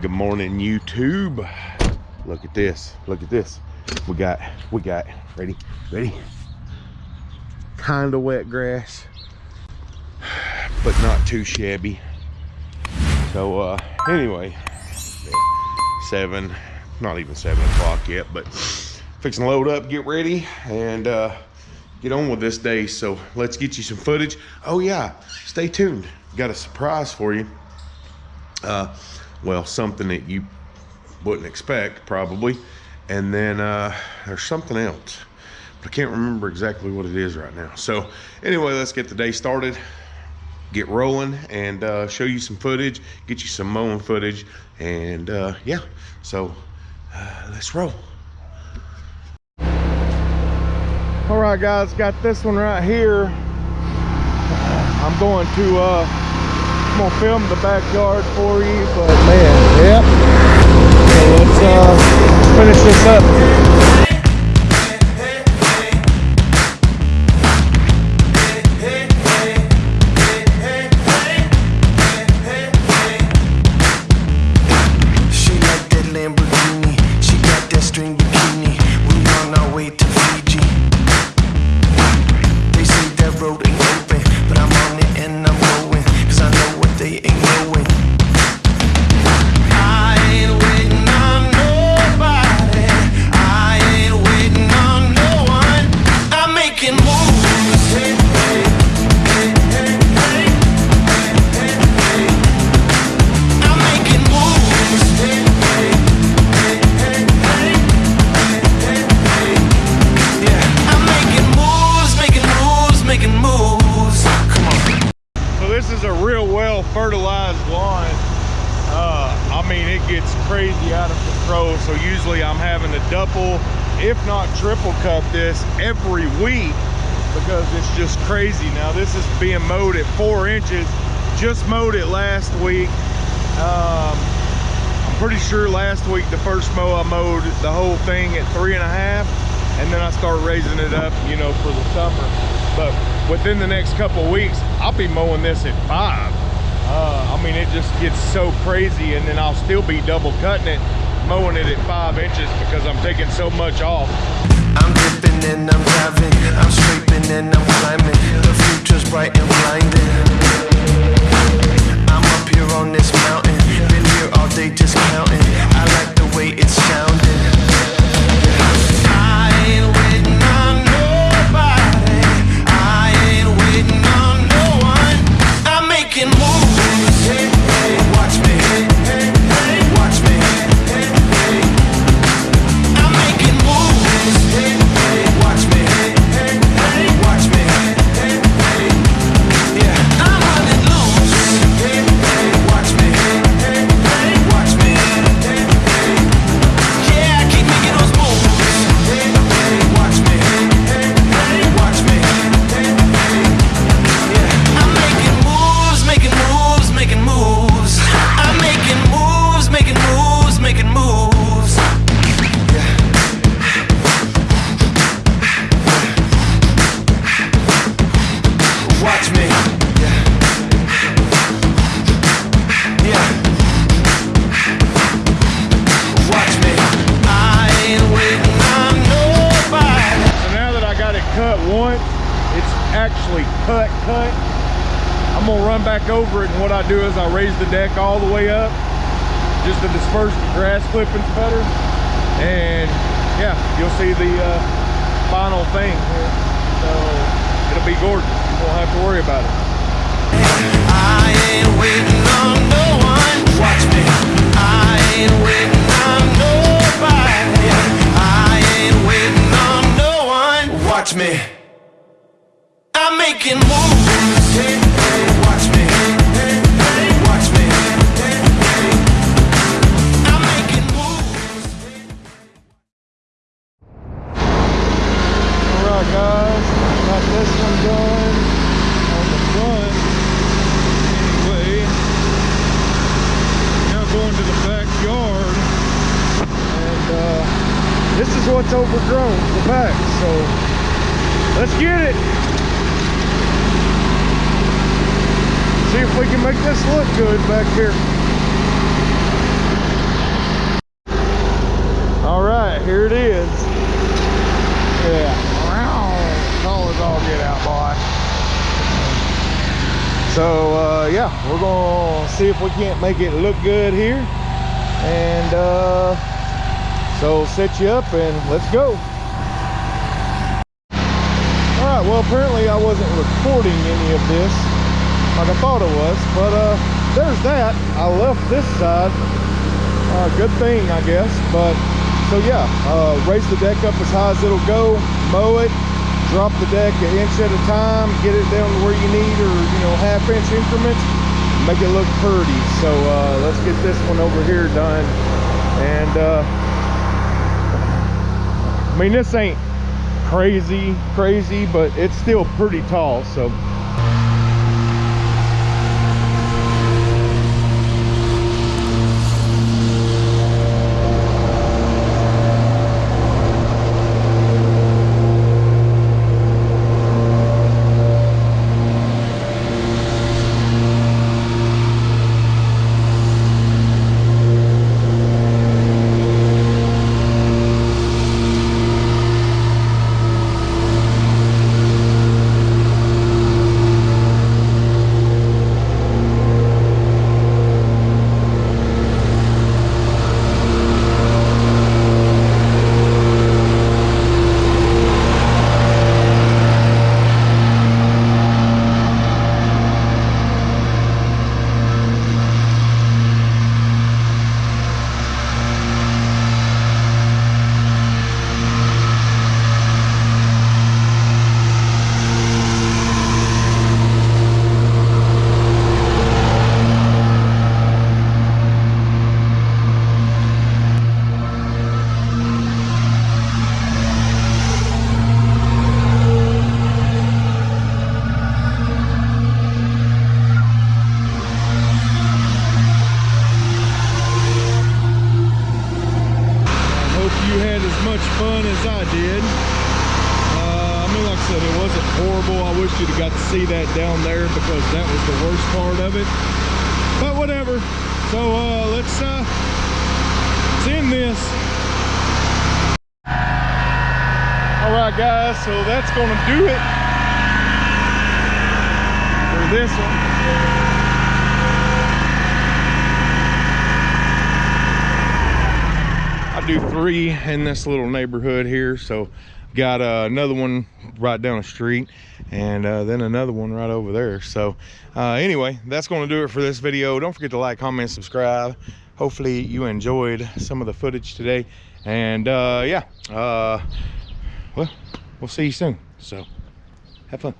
Good morning, YouTube. Look at this. Look at this. We got, we got, ready, ready? Kind of wet grass, but not too shabby. So, uh, anyway, seven, not even seven o'clock yet, but fixing load up, get ready, and uh, get on with this day. So let's get you some footage. Oh yeah, stay tuned. Got a surprise for you. Uh, well, something that you wouldn't expect probably. And then uh, there's something else, but I can't remember exactly what it is right now. So anyway, let's get the day started, get rolling and uh, show you some footage, get you some mowing footage. And uh, yeah, so uh, let's roll. All right, guys, got this one right here. I'm going to uh, I'm gonna film the backyard for you, but So usually I'm having to double, if not triple cut this every week because it's just crazy. Now this is being mowed at four inches. Just mowed it last week. Um, I'm pretty sure last week, the first mow I mowed the whole thing at three and a half and then I start raising it up, you know, for the summer. But within the next couple weeks, I'll be mowing this at five. Uh, I mean, it just gets so crazy and then I'll still be double cutting it, mowing it at five inches because I'm taking so much off. I'm dipping and I'm driving. I'm scraping and I'm climbing. The future's bright and blinding. I'm up here on this mountain. Been here all day just counting. I like the way it's sounding. Once, it's actually cut, cut. I'm gonna run back over it and what I do is I raise the deck all the way up just to disperse the grass clippings better. And yeah, you'll see the uh, final thing here. So it'll be gorgeous. You won't have to worry about it. Watch me. Making moves. Hey, hey, watch me. Hey, hey, watch me. Hey, hey. I'm making moves. All right, guys, got this one done on the front. Anyway, now going to the backyard, and uh, this is what's overgrown, the back. So let's get it. See if we can make this look good back here. All right, here it is. Yeah. Tall as all get out, boy. So uh, yeah, we're gonna see if we can't make it look good here. And uh, so set you up and let's go. All right, well apparently I wasn't recording any of this like I thought it was, but uh, there's that. I left this side. Uh, good thing, I guess. But so yeah, uh, raise the deck up as high as it'll go, mow it, drop the deck an inch at a time, get it down to where you need or, you know, half inch increments, make it look pretty. So uh, let's get this one over here done. And uh, I mean, this ain't crazy, crazy, but it's still pretty tall. So much fun as I did. Uh, I mean, like I said, it wasn't horrible. I wish you'd have got to see that down there because that was the worst part of it. But whatever. So uh, let's, uh, let's end this. All right, guys. So that's going to do it for this one. I do three in this little neighborhood here. So got uh, another one right down the street and uh, then another one right over there. So uh, anyway, that's going to do it for this video. Don't forget to like, comment, subscribe. Hopefully you enjoyed some of the footage today. And uh, yeah, uh, well, we'll see you soon. So have fun.